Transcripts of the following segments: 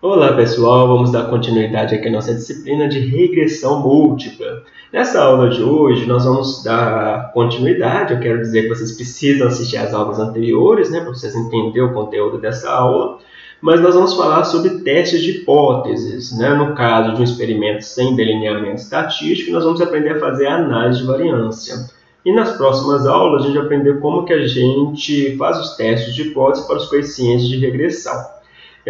Olá pessoal, vamos dar continuidade aqui à nossa disciplina de regressão múltipla. Nessa aula de hoje nós vamos dar continuidade, eu quero dizer que vocês precisam assistir às aulas anteriores, né, para vocês entenderem o conteúdo dessa aula, mas nós vamos falar sobre testes de hipóteses. Né? No caso de um experimento sem delineamento estatístico, nós vamos aprender a fazer análise de variância. E nas próximas aulas a gente vai aprender como que a gente faz os testes de hipótese para os coeficientes de regressão.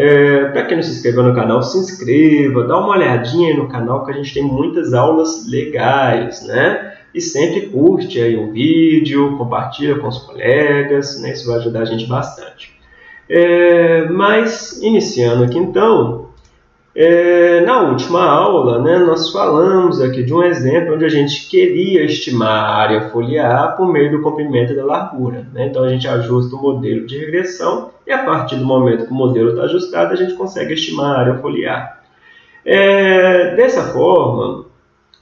É, Para quem não se inscreveu no canal, se inscreva, dá uma olhadinha no canal que a gente tem muitas aulas legais, né? E sempre curte aí o vídeo, compartilha com os colegas, né? Isso vai ajudar a gente bastante. É, mas, iniciando aqui então, é, na última aula, né, nós falamos aqui de um exemplo onde a gente queria estimar a área foliar por meio do comprimento da largura. Né? Então, a gente ajusta o modelo de regressão e, a partir do momento que o modelo está ajustado, a gente consegue estimar a área foliar. É, dessa forma,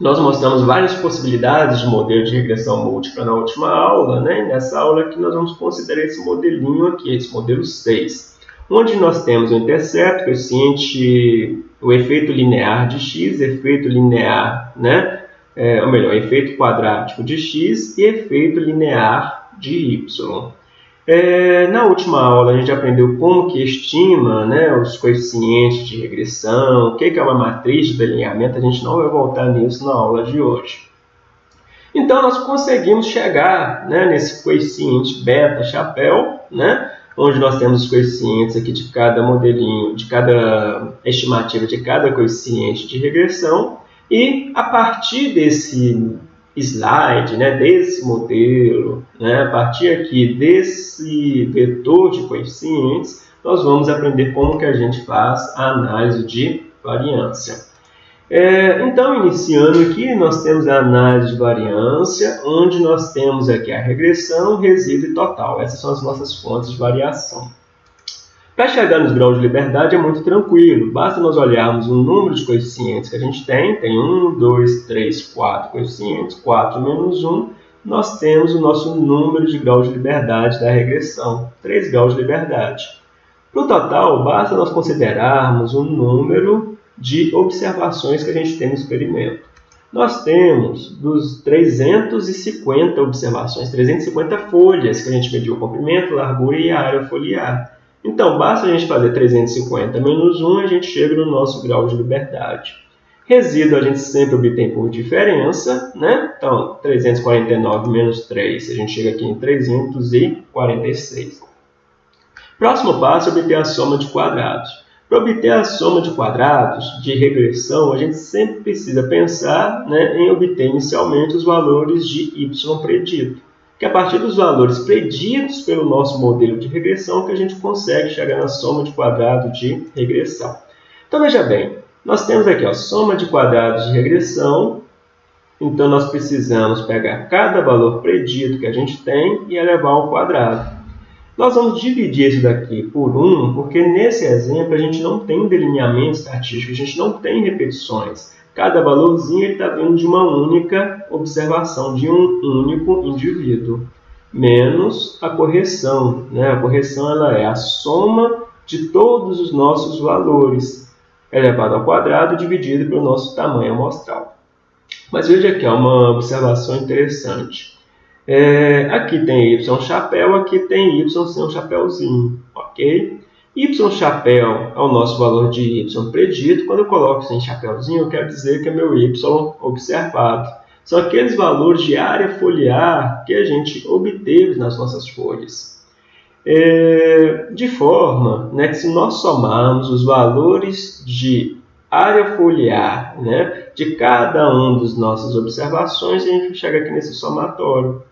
nós mostramos várias possibilidades de modelo de regressão múltipla na última aula. Né? Nessa aula aqui, nós vamos considerar esse modelinho aqui, esse modelo 6 onde nós temos o intercepto, coeficiente o efeito linear de x, efeito linear, né? É, ou melhor, efeito quadrático de x e efeito linear de y. É, na última aula a gente aprendeu como que estima né, os coeficientes de regressão, o que é uma matriz de delineamento, a gente não vai voltar nisso na aula de hoje. Então nós conseguimos chegar né, nesse coeficiente beta chapéu, né, onde nós temos os coeficientes aqui de cada modelinho, de cada estimativa de cada coeficiente de regressão, e a partir desse slide, né, desse modelo, né, a partir aqui desse vetor de coeficientes, nós vamos aprender como que a gente faz a análise de variância. É, então, iniciando aqui, nós temos a análise de variância, onde nós temos aqui a regressão, resíduo e total. Essas são as nossas fontes de variação. Para chegar nos graus de liberdade é muito tranquilo, basta nós olharmos o número de coeficientes que a gente tem, tem 1, 2, 3, 4 coeficientes, 4 menos 1, nós temos o nosso número de graus de liberdade da regressão, 3 graus de liberdade. Para o total, basta nós considerarmos o número de observações que a gente tem no experimento. Nós temos dos 350 observações, 350 folhas que a gente mediu o comprimento, largura e a área foliar. Então, basta a gente fazer 350 menos 1, a gente chega no nosso grau de liberdade. Resíduo a gente sempre obtém por diferença, né? Então, 349 menos 3, a gente chega aqui em 346. Próximo passo é obter a soma de quadrados. Para obter a soma de quadrados de regressão, a gente sempre precisa pensar né, em obter inicialmente os valores de y predito, que é a partir dos valores preditos pelo nosso modelo de regressão que a gente consegue chegar na soma de quadrados de regressão. Então veja bem, nós temos aqui a soma de quadrados de regressão, então nós precisamos pegar cada valor predito que a gente tem e elevar ao quadrado. Nós vamos dividir isso daqui por 1, porque nesse exemplo a gente não tem delineamento estatístico, a gente não tem repetições. Cada valorzinho está vindo de uma única observação, de um único indivíduo, menos a correção. Né? A correção ela é a soma de todos os nossos valores, elevado ao quadrado, dividido pelo nosso tamanho amostral. Mas veja aqui, é uma observação interessante. É, aqui tem Y chapéu, aqui tem Y sem um chapéuzinho, ok? Y chapéu é o nosso valor de Y predito. Quando eu coloco sem chapéuzinho, eu quero dizer que é meu Y observado. São aqueles valores de área foliar que a gente obteve nas nossas folhas. É, de forma né, que se nós somarmos os valores de área foliar né, de cada um das nossas observações, a gente chega aqui nesse somatório.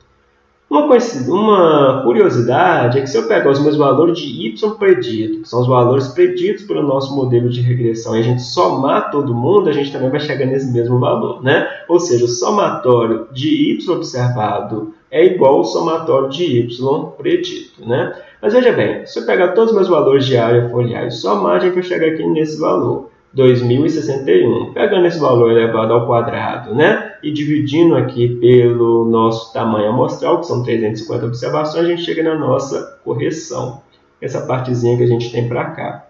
Uma, uma curiosidade é que se eu pegar os meus valores de y predito, que são os valores preditos pelo nosso modelo de regressão, e a gente somar todo mundo, a gente também vai chegar nesse mesmo valor, né? Ou seja, o somatório de y observado é igual ao somatório de y predito, né? Mas veja bem, se eu pegar todos os meus valores de área foliar e somar, a gente vai chegar aqui nesse valor. 2061. Pegando esse valor elevado ao quadrado, né? E dividindo aqui pelo nosso tamanho amostral, que são 350 observações, a gente chega na nossa correção. Essa partezinha que a gente tem para cá.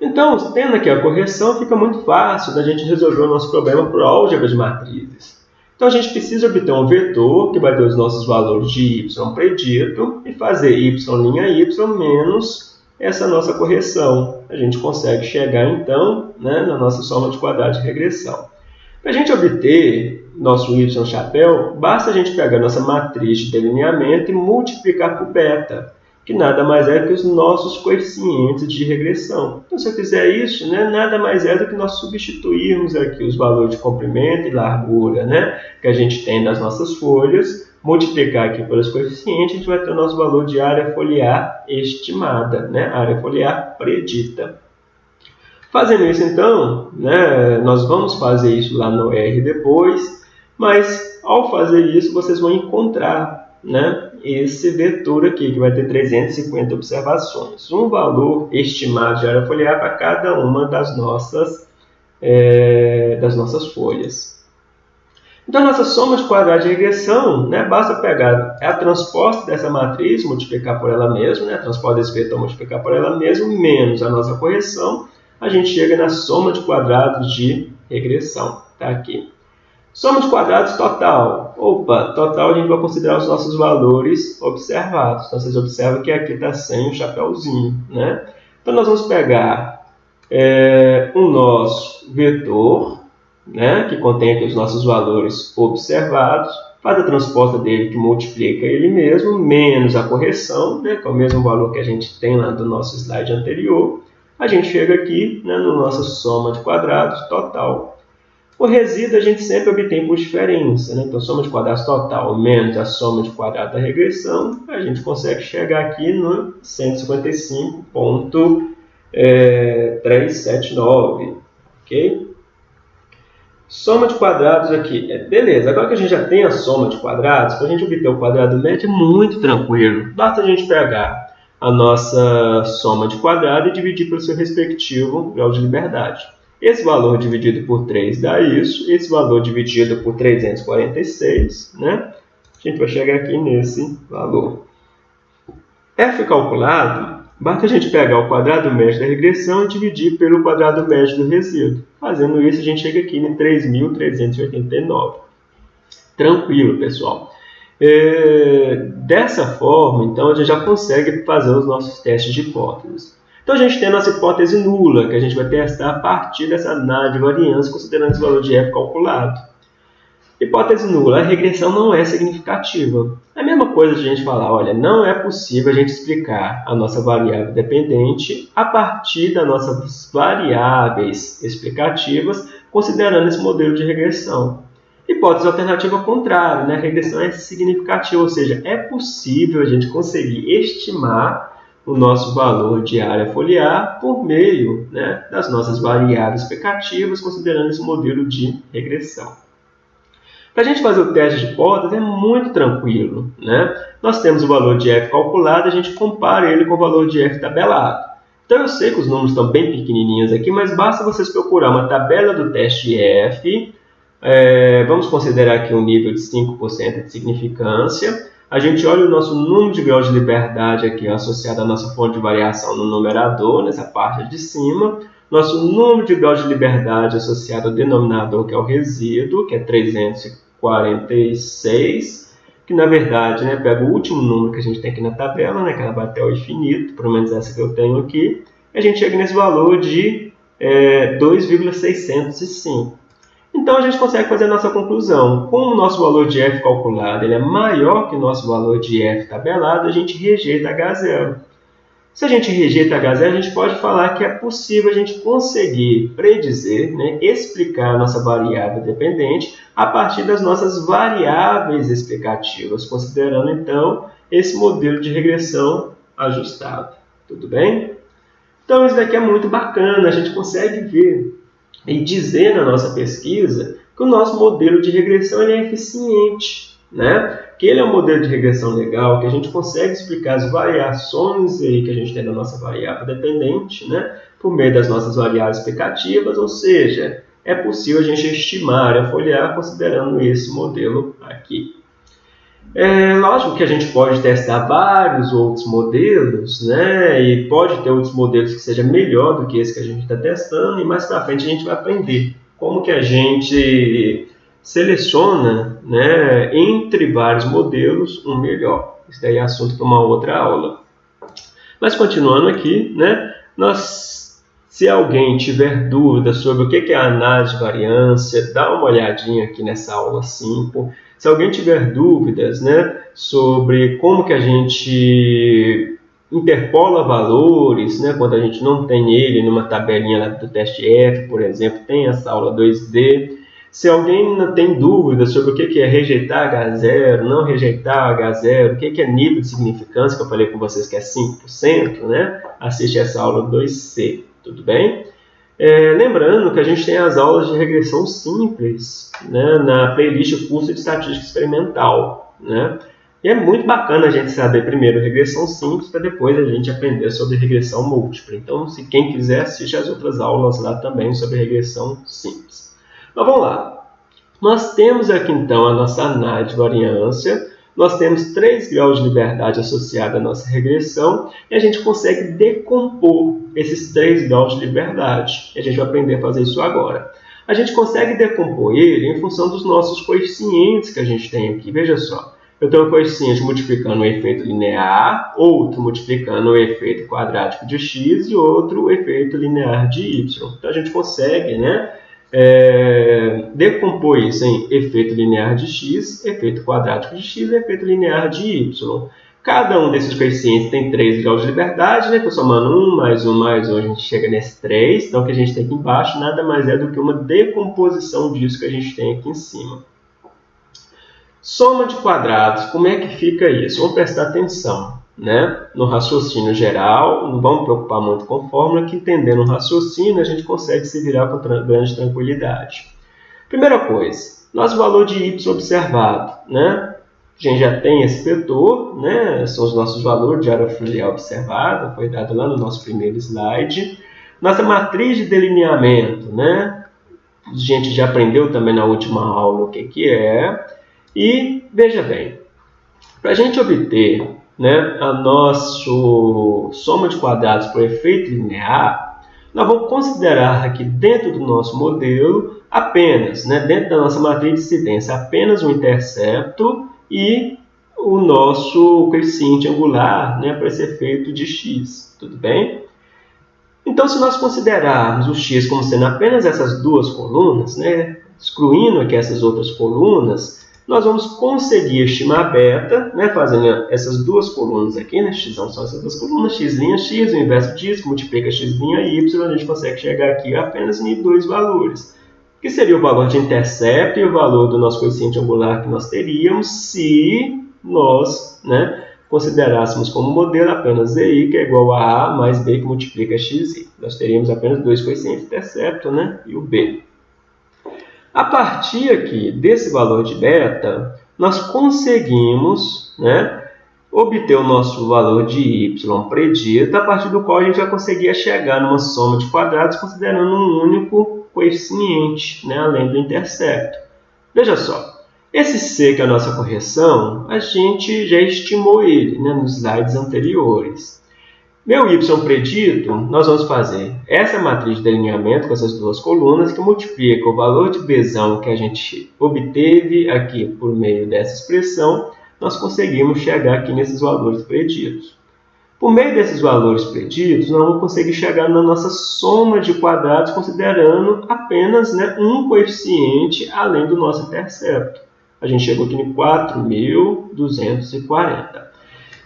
Então, tendo aqui a correção, fica muito fácil da gente resolver o nosso problema por álgebra de matrizes. Então, a gente precisa obter um vetor que vai ter os nossos valores de y predito e fazer y' y menos essa nossa correção. A gente consegue chegar, então, né, na nossa soma de quadrados de regressão. Para a gente obter nosso y chapéu, basta a gente pegar nossa matriz de delineamento e multiplicar por beta que nada mais é que os nossos coeficientes de regressão. Então, se eu fizer isso, né, nada mais é do que nós substituirmos aqui os valores de comprimento e largura né, que a gente tem das nossas folhas, multiplicar aqui pelos coeficientes, a gente vai ter o nosso valor de área foliar estimada, né, área foliar predita. Fazendo isso, então, né, nós vamos fazer isso lá no R depois, mas ao fazer isso, vocês vão encontrar né, esse vetor aqui, que vai ter 350 observações. Um valor estimado de área foliar para cada uma das nossas, é, das nossas folhas. Então, nossa soma de quadrados de regressão, né, basta pegar a transposta dessa matriz, multiplicar por ela mesma, né, a transposta desse vetor, multiplicar por ela mesma, menos a nossa correção, a gente chega na soma de quadrados de regressão. Está aqui. Soma de quadrados total. Opa, total a gente vai considerar os nossos valores observados. Então, vocês observam que aqui está sem o chapéuzinho, né? Então, nós vamos pegar é, o nosso vetor, né, que contém aqui os nossos valores observados, faz a transposta dele que multiplica ele mesmo, menos a correção, né, que é o mesmo valor que a gente tem lá do nosso slide anterior. A gente chega aqui né, no nossa soma de quadrados total o resíduo a gente sempre obtém por diferença, né? então soma de quadrados total menos a soma de quadrados da regressão, a gente consegue chegar aqui no 155.379, ok? Soma de quadrados aqui, é, beleza, agora que a gente já tem a soma de quadrados, para a gente obter o quadrado médio é muito tranquilo, basta a gente pegar a nossa soma de quadrado e dividir pelo seu respectivo grau de liberdade. Esse valor dividido por 3 dá isso. Esse valor dividido por 346, né? A gente vai chegar aqui nesse valor. F calculado, basta a gente pegar o quadrado médio da regressão e dividir pelo quadrado médio do resíduo. Fazendo isso, a gente chega aqui em 3.389. Tranquilo, pessoal. É, dessa forma, então, a gente já consegue fazer os nossos testes de hipóteses. Então a gente tem a nossa hipótese nula, que a gente vai testar a partir dessa análise de variância, considerando esse valor de f calculado. Hipótese nula, a regressão não é significativa. É a mesma coisa de a gente falar, olha, não é possível a gente explicar a nossa variável dependente a partir das nossas variáveis explicativas, considerando esse modelo de regressão. Hipótese alternativa contrária, né? regressão é significativa, ou seja, é possível a gente conseguir estimar o nosso valor de área foliar por meio né, das nossas variáveis explicativas, considerando esse modelo de regressão. Para a gente fazer o teste de hipótese é muito tranquilo. Né? Nós temos o valor de f calculado, a gente compara ele com o valor de f tabelado. Então eu sei que os números estão bem pequenininhos aqui, mas basta vocês procurar uma tabela do teste f, é, vamos considerar aqui um nível de 5% de significância, a gente olha o nosso número de graus de liberdade aqui associado à nossa fonte de variação no numerador, nessa parte de cima, nosso número de graus de liberdade associado ao denominador, que é o resíduo, que é 346, que na verdade né, pega o último número que a gente tem aqui na tabela, né, que ela vai até o infinito, pelo menos essa que eu tenho aqui, e a gente chega nesse valor de é, 2,605. Então a gente consegue fazer a nossa conclusão. Como o nosso valor de f calculado ele é maior que o nosso valor de f tabelado, a gente rejeita H0. Se a gente rejeita H0, a gente pode falar que é possível a gente conseguir predizer, né, explicar a nossa variável dependente a partir das nossas variáveis explicativas, considerando então esse modelo de regressão ajustado. Tudo bem? Então isso daqui é muito bacana, a gente consegue ver e dizer na nossa pesquisa que o nosso modelo de regressão é eficiente, né? que ele é um modelo de regressão legal, que a gente consegue explicar as variações aí que a gente tem da nossa variável dependente, né? por meio das nossas variáveis explicativas, ou seja, é possível a gente estimar a foliar considerando esse modelo aqui. É lógico que a gente pode testar vários outros modelos, né? E pode ter outros modelos que seja melhor do que esse que a gente está testando, e mais para frente a gente vai aprender como que a gente seleciona, né, entre vários modelos, um melhor. Isso daí é assunto para uma outra aula. Mas continuando aqui, né, nós, se alguém tiver dúvida sobre o que é a análise de variância, dá uma olhadinha aqui nessa aula 5. Se alguém tiver dúvidas né, sobre como que a gente interpola valores, né, quando a gente não tem ele numa tabelinha do teste F, por exemplo, tem essa aula 2D. Se alguém tem dúvida sobre o que é rejeitar H0, não rejeitar H0, o que é nível de significância, que eu falei com vocês que é 5%, né? assiste essa aula 2C, tudo bem? É, lembrando que a gente tem as aulas de regressão simples né, na playlist Curso de Estatística Experimental. Né? E é muito bacana a gente saber primeiro regressão simples para depois a gente aprender sobre regressão múltipla. Então, se quem quiser, assiste as outras aulas lá também sobre regressão simples. Mas vamos lá. Nós temos aqui então a nossa análise de variância, nós temos três graus de liberdade associados à nossa regressão e a gente consegue decompor esses três graus de liberdade. E a gente vai aprender a fazer isso agora. A gente consegue decompor ele em função dos nossos coeficientes que a gente tem aqui. Veja só, eu tenho um coeficiente multiplicando o efeito linear, outro multiplicando o efeito quadrático de x e outro o efeito linear de y. Então a gente consegue, né? É, decompor isso em efeito linear de x, efeito quadrático de x e efeito linear de y. Cada um desses coeficientes tem 3 graus de liberdade, né? Estou somando 1 mais 1 mais 1, a gente chega nesse 3. Então, o que a gente tem aqui embaixo nada mais é do que uma decomposição disso que a gente tem aqui em cima. Soma de quadrados, como é que fica isso? Vamos prestar atenção né, no raciocínio geral, não vamos preocupar muito com fórmula, que entendendo o raciocínio a gente consegue se virar com grande tranquilidade. Primeira coisa, nosso valor de y observado, né? A gente já tem esse vetor, né? São os nossos valores de área filial observada, foi dado lá no nosso primeiro slide. Nossa matriz de delineamento, né? A gente já aprendeu também na última aula o que, que é. E veja bem, para a gente obter né, a nossa soma de quadrados por efeito linear, nós vamos considerar aqui dentro do nosso modelo apenas, né, dentro da nossa matriz de incidência, apenas o intercepto e o nosso coeficiente angular né, para esse efeito de x, tudo bem? Então, se nós considerarmos o x como sendo apenas essas duas colunas, né, excluindo aqui essas outras colunas, nós vamos conseguir estimar beta, né, fazendo essas duas colunas aqui, né, x são essas duas colunas, x' x, o inverso disso, multiplica x' y, a gente consegue chegar aqui apenas em dois valores, que seria o valor de intercepto e o valor do nosso coeficiente angular que nós teríamos se nós né, considerássemos como modelo apenas zi, que é igual a a mais b que multiplica xi. Nós teríamos apenas dois coeficientes intercepto né, e o b. A partir aqui desse valor de beta, nós conseguimos né, obter o nosso valor de y predito, a partir do qual a gente vai conseguir chegar numa soma de quadrados considerando um único coeficiente, né, além do intercepto. Veja só, esse c, que é a nossa correção, a gente já estimou ele né, nos slides anteriores. Meu y predito, nós vamos fazer essa matriz de delineamento com essas duas colunas que multiplica o valor de b que a gente obteve aqui por meio dessa expressão, nós conseguimos chegar aqui nesses valores preditos. Por meio desses valores preditos, nós vamos conseguir chegar na nossa soma de quadrados considerando apenas né, um coeficiente além do nosso intercepto. A gente chegou aqui em 4.240.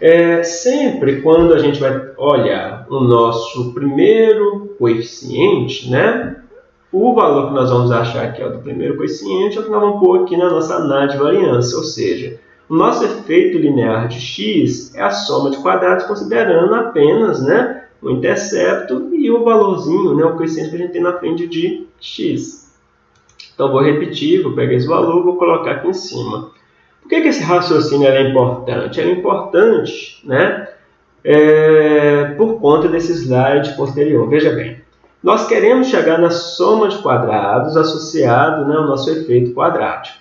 É, sempre quando a gente vai olhar o nosso primeiro coeficiente, né, o valor que nós vamos achar aqui é do primeiro coeficiente é o que nós vamos pôr aqui na nossa análise de variância, ou seja, o nosso efeito linear de x é a soma de quadrados considerando apenas né, o intercepto e o valorzinho, né, o coeficiente que a gente tem na frente de x. Então, vou repetir, vou pegar esse valor, vou colocar aqui em cima. Por que, que esse raciocínio é importante? é importante né, é, por conta desse slide posterior. Veja bem, nós queremos chegar na soma de quadrados associado né, ao nosso efeito quadrático.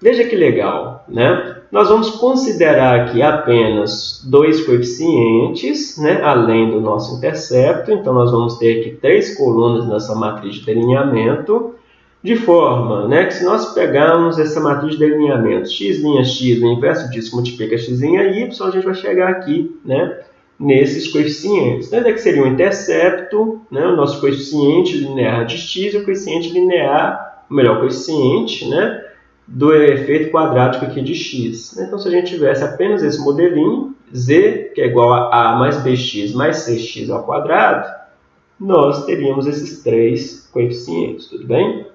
veja que legal, né? Nós vamos considerar aqui apenas dois coeficientes, né, além do nosso intercepto. Então, nós vamos ter aqui três colunas nessa matriz de delineamento, de forma né, que se nós pegarmos essa matriz de delineamento x' x, o inverso disso multiplica x' y, a gente vai chegar aqui né, nesses coeficientes. Então, é que seria o intercepto, né, o nosso coeficiente linear de x e o coeficiente linear, o melhor coeficiente, né, do efeito quadrático aqui de x. Então, se a gente tivesse apenas esse modelinho, z, que é igual a a mais bx mais cx ao quadrado, nós teríamos esses três coeficientes, tudo bem?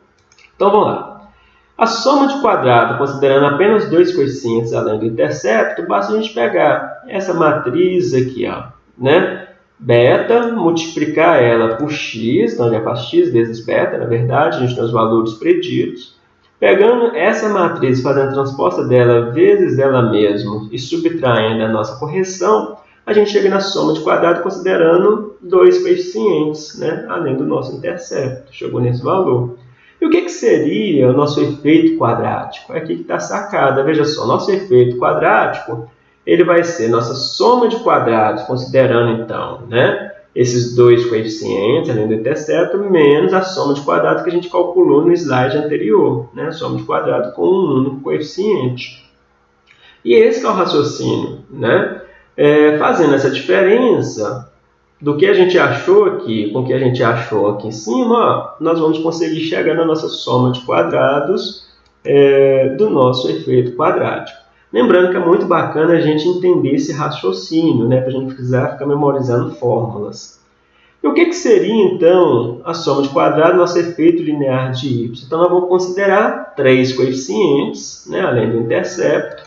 Então, vamos lá. A soma de quadrado, considerando apenas dois coeficientes além do intercepto, basta a gente pegar essa matriz aqui, ó, né? Beta, multiplicar ela por x, então já faz x vezes beta, na verdade, a gente tem os valores preditos. Pegando essa matriz, fazendo a transposta dela vezes ela mesma e subtraindo a nossa correção, a gente chega na soma de quadrado considerando dois coeficientes, né? além do nosso intercepto. Chegou nesse valor. E o que, que seria o nosso efeito quadrático? É aqui que está sacada. Veja só, nosso efeito quadrático ele vai ser nossa soma de quadrados, considerando então né, esses dois coeficientes, além do intercepto, menos a soma de quadrados que a gente calculou no slide anterior, né? soma de quadrado com um único coeficiente. E esse é o raciocínio. Né? É, fazendo essa diferença do que a gente achou aqui com o que a gente achou aqui em cima, nós vamos conseguir chegar na nossa soma de quadrados é, do nosso efeito quadrático. Lembrando que é muito bacana a gente entender esse raciocínio, né, para a gente precisar ficar memorizando fórmulas. E o que, que seria, então, a soma de quadrado do nosso efeito linear de y? Então, nós vamos considerar três coeficientes, né, além do intercepto.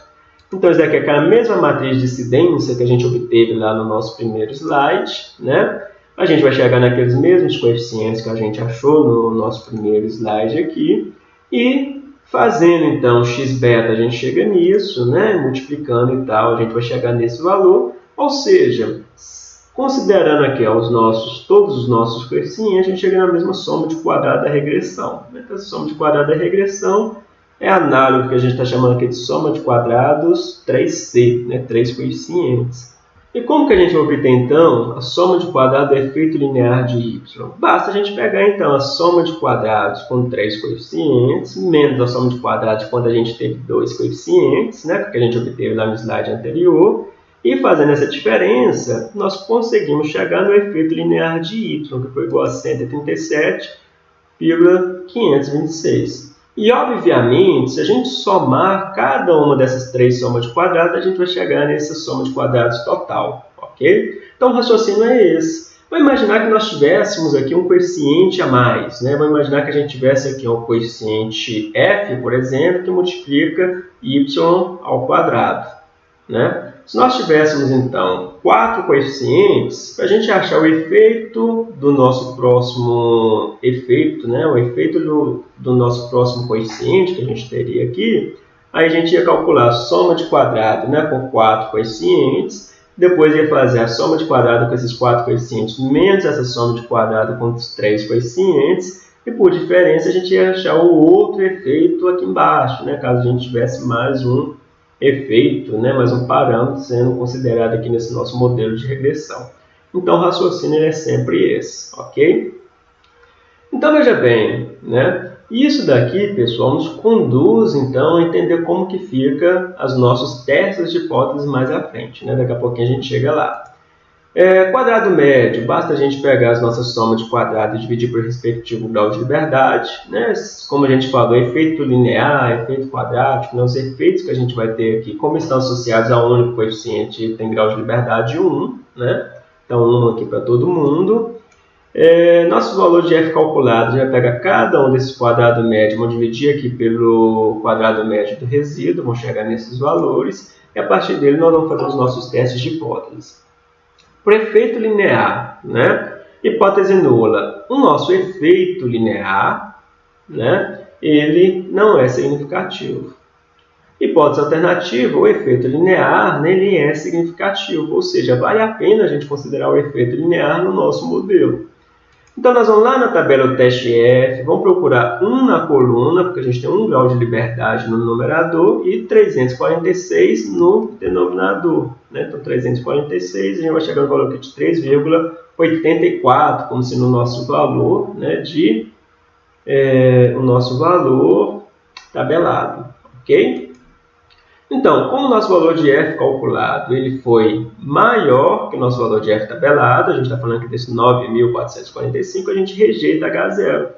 Então, isso daqui é aquela mesma matriz de incidência que a gente obteve lá no nosso primeiro slide. Né? A gente vai chegar naqueles mesmos coeficientes que a gente achou no nosso primeiro slide aqui. E Fazendo então x beta, a gente chega nisso, né? multiplicando e tal, a gente vai chegar nesse valor. Ou seja, considerando aqui ó, os nossos, todos os nossos coeficientes, a gente chega na mesma soma de quadrado da regressão. Então, a soma de quadrado da regressão é análogo que a gente está chamando aqui de soma de quadrados 3C, né? 3 coeficientes. E como que a gente obter, então, a soma de quadrado do efeito linear de y? Basta a gente pegar, então, a soma de quadrados com três coeficientes, menos a soma de quadrados quando a gente teve dois coeficientes, né, que a gente obteve lá no slide anterior, e fazendo essa diferença, nós conseguimos chegar no efeito linear de y, que foi igual a 137,526. E, obviamente, se a gente somar cada uma dessas três somas de quadrados, a gente vai chegar nessa soma de quadrados total, ok? Então, o raciocínio é esse. Vamos imaginar que nós tivéssemos aqui um coeficiente a mais, né? Vamos imaginar que a gente tivesse aqui um coeficiente f, por exemplo, que multiplica y ao quadrado, né? Se nós tivéssemos, então, quatro coeficientes, para a gente achar o efeito do nosso próximo efeito, né, o efeito do, do nosso próximo coeficiente que a gente teria aqui, aí a gente ia calcular a soma de quadrado né, com quatro coeficientes, depois ia fazer a soma de quadrado com esses quatro coeficientes, menos essa soma de quadrado com os três coeficientes, e por diferença a gente ia achar o outro efeito aqui embaixo, né, caso a gente tivesse mais um efeito, né, mas um parâmetro sendo considerado aqui nesse nosso modelo de regressão. Então, o raciocínio é sempre esse, ok? Então, veja bem, né, isso daqui, pessoal, nos conduz, então, a entender como que fica as nossas testes de hipóteses mais à frente. Né? Daqui a pouquinho a gente chega lá. É, quadrado médio, basta a gente pegar as nossas somas de quadrado e dividir por respectivo grau de liberdade. Né? Como a gente falou, efeito linear, efeito quadrático, né? os efeitos que a gente vai ter aqui, como estão associados a um único coeficiente, tem grau de liberdade 1. Né? Então, 1 aqui para todo mundo. É, valor de f calculado, já pega cada um desses quadrados médios, vamos dividir aqui pelo quadrado médio do resíduo, vamos chegar nesses valores, e a partir dele nós vamos fazer os nossos testes de hipóteses. Por efeito linear, né? hipótese nula. O nosso efeito linear, né? ele não é significativo. Hipótese alternativa, o efeito linear ele é significativo, ou seja, vale a pena a gente considerar o efeito linear no nosso modelo. Então, nós vamos lá na tabela do teste F, vamos procurar 1 na coluna, porque a gente tem 1 grau de liberdade no numerador e 346 no denominador. Né? Então, 346, a gente vai chegar no valor aqui de 3,84, como se no nosso valor né, de é, o nosso valor tabelado, ok? Então, como o nosso valor de f calculado ele foi maior que o nosso valor de f tabelado, a gente está falando aqui desse 9.445, a gente rejeita H0.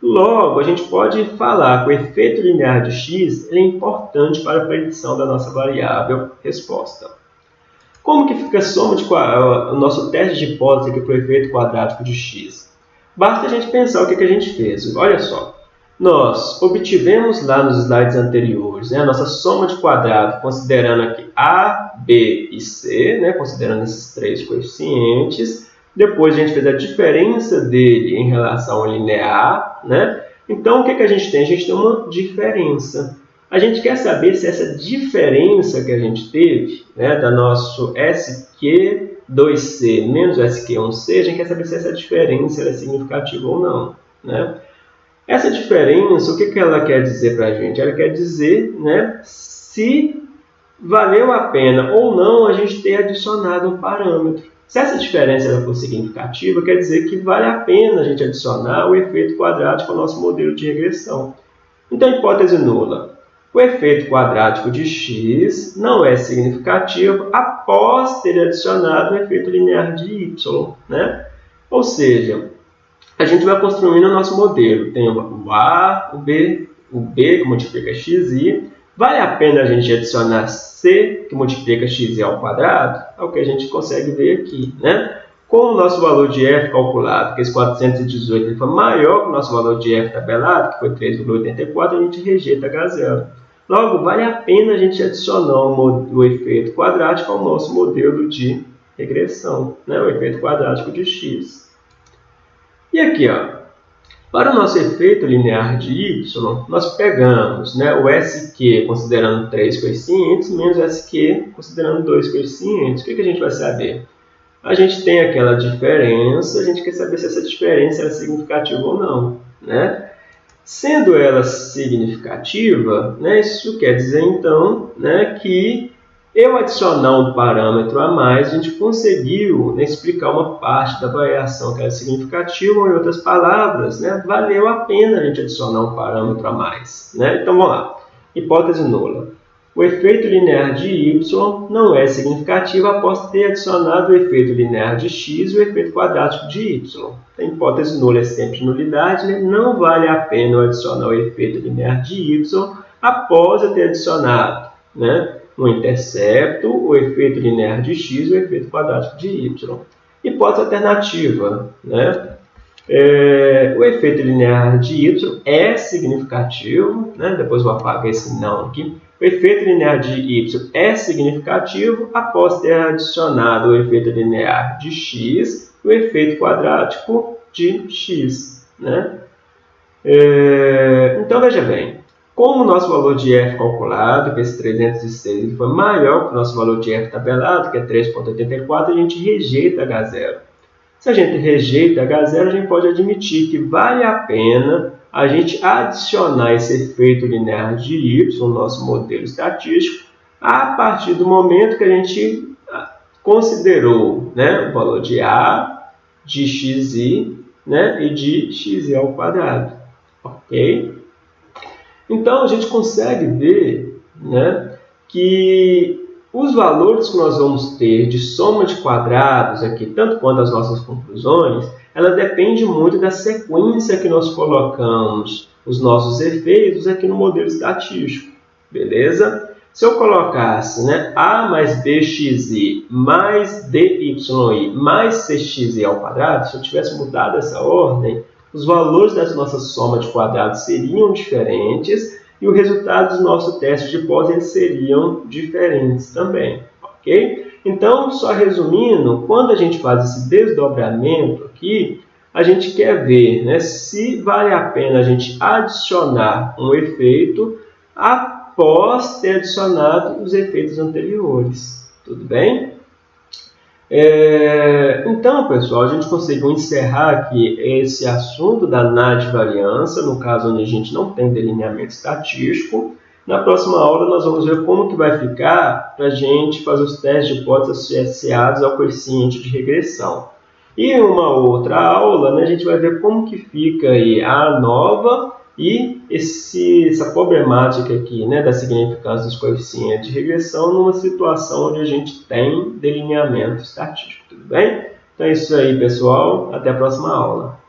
Logo, a gente pode falar que o efeito linear de x é importante para a predição da nossa variável resposta. Como que fica a soma de o nosso teste de hipótese aqui para o efeito quadrático de x? Basta a gente pensar o que, que a gente fez. Olha só, nós obtivemos lá nos slides anteriores né, a nossa soma de quadrado, considerando aqui A, B e C, né, considerando esses três coeficientes. Depois a gente fez a diferença dele em relação ao linear. Né? Então, o que, que a gente tem? A gente tem uma diferença. A gente quer saber se essa diferença que a gente teve, né, da nosso SQ2C menos SQ1C, a gente quer saber se essa diferença é significativa ou não. Né? Essa diferença, o que, que ela quer dizer para a gente? Ela quer dizer né, se valeu a pena ou não a gente ter adicionado um parâmetro. Se essa diferença ela for significativa, quer dizer que vale a pena a gente adicionar o efeito quadrático ao nosso modelo de regressão. Então, hipótese nula. O efeito quadrático de x não é significativo após ter adicionado o efeito linear de y. Né? Ou seja, a gente vai construindo o nosso modelo. Tem o A, o B, o B que multiplica xi. Vale a pena a gente adicionar c que multiplica xi ao quadrado? É o que a gente consegue ver aqui. Né? Com o nosso valor de f calculado, que esse 418 ele foi maior que o nosso valor de f tabelado, que foi 3,84, a gente rejeita H0. Logo, vale a pena a gente adicionar o, o efeito quadrático ao nosso modelo de regressão, né? o efeito quadrático de x. E aqui, ó, para o nosso efeito linear de y, nós pegamos né, o SQ considerando 3 coeficientes menos o SQ considerando 2 coeficientes. O que, que a gente vai saber? A gente tem aquela diferença, a gente quer saber se essa diferença é significativa ou não. Né? Sendo ela significativa, né, isso quer dizer então né, que eu adicionar um parâmetro a mais, a gente conseguiu né, explicar uma parte da variação que era significativa, ou em outras palavras, né, valeu a pena a gente adicionar um parâmetro a mais. Né? Então, vamos lá. Hipótese nula. O efeito linear de y não é significativo após ter adicionado o efeito linear de x e o efeito quadrático de y. A hipótese nula é sempre nulidade, né? não vale a pena adicionar o efeito linear de y após eu ter adicionado né? No intercepto, o efeito linear de x e o efeito quadrático de y. Hipótese alternativa, né? É, o efeito linear de y é significativo, né? depois vou apagar esse não aqui. O efeito linear de y é significativo após ter adicionado o efeito linear de x e o efeito quadrático de x. Né? É, então, veja bem, como o nosso valor de f calculado, que esse 306, foi maior que o nosso valor de f tabelado, que é 3,84, a gente rejeita H0. Se a gente rejeita H0, a gente pode admitir que vale a pena a gente adicionar esse efeito linear de y no nosso modelo estatístico a partir do momento que a gente ah, considerou né, o valor de a, de xi né, e de xi ao quadrado. Ok? Então, a gente consegue ver né, que os valores que nós vamos ter de soma de quadrados aqui, tanto quanto as nossas conclusões, ela depende muito da sequência que nós colocamos os nossos efeitos aqui no modelo estatístico, beleza? Se eu colocasse né, a mais bxi mais dyi mais cxi ao quadrado, se eu tivesse mudado essa ordem, os valores dessa nossa soma de quadrados seriam diferentes e o resultado do nosso teste de hipótese seriam diferentes também, ok? Então, só resumindo, quando a gente faz esse desdobramento aqui, a gente quer ver né, se vale a pena a gente adicionar um efeito após ter adicionado os efeitos anteriores. Tudo bem? É, então, pessoal, a gente conseguiu encerrar aqui esse assunto da variância, no caso onde a gente não tem delineamento estatístico. Na próxima aula nós vamos ver como que vai ficar para a gente fazer os testes de hipóteses associados ao coeficiente de regressão. E em uma outra aula né, a gente vai ver como que fica aí a nova e esse, essa problemática aqui né, da significância dos coeficientes de regressão numa situação onde a gente tem delineamento estatístico, tudo bem? Então é isso aí, pessoal. Até a próxima aula.